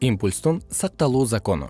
импульстун сакталуу закону.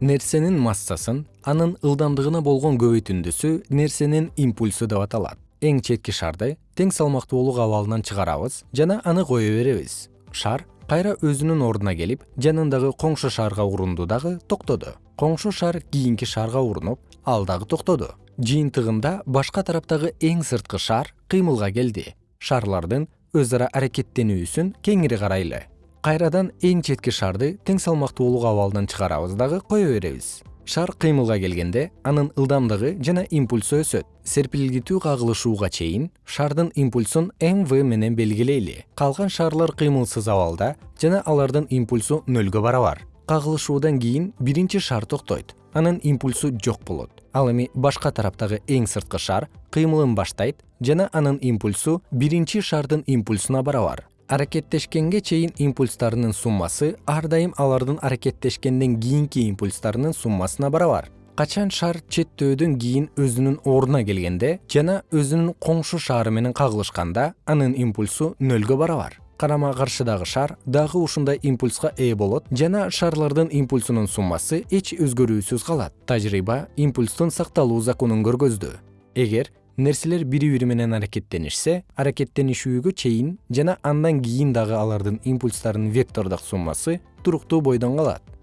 Нерсенин массасын анын ылдамдыгына болгон көбөйтүндүсү нерсенин импульсу деп аталат. Эң четки шарды тең салмактуулук абалынан чыгарабыз жана аны кое беребиз. Шар кайра өзүнүн ордуна келип жанындагы коңшу шарга урунду дагы токтоду. Коңшу шар кийинки шарга урунуп ал дагы токтоду. Жыйынтыгында башка тараптагы эң сырткы шар кыймылга келди. Шарлардын өз ара аракеттенүүсүн кеңири карайлы. Кайрадан эң четки шарды тең салмактуулук абалынан чыгарабыз дагы кое беребиз. Шар кыймылга келгенде анын ылдамдыгы жана импульсу өсөт. Серпилгитүү кагылышууга чейин шардын импульсун мв менен белгилейли. Калган шарлар кыймылсыз абалда жана алардын импульсу нөлгө барабар кагылышуудан кийин биринчи шар токтойт. Анын импульсу жок болот. Ал эми башка тараптагы эң сырткы шар кыймылын баштайт жана анын импульсу биринчи шардын импульсуна барабар. Аракеттешкенге чейин импульстарынын суммасы ар дайым алардын аракеттешкенден кийинки импульстарынын суммасына барабар. Качан шар четтөөдөн кийин өзүнүн ордуна келгенде жана өзүнүн коңшу шары менен кагылышканда анын импульсу нөлгө барабар карама каршыдагы шар дагы ушундай импульска ээ болот жана шарлардын импульсунун суммасы эч өзгөрүүсүз калат. Тажрыйба импульстун сакталуу законун көргөздү. Эгер нерселер бири бири менен аракеттенишсе аракеттенишүүгө чейин жана андан кийин дагы алардын импульстарынын вектордук суммасы туруктуу бойдон калат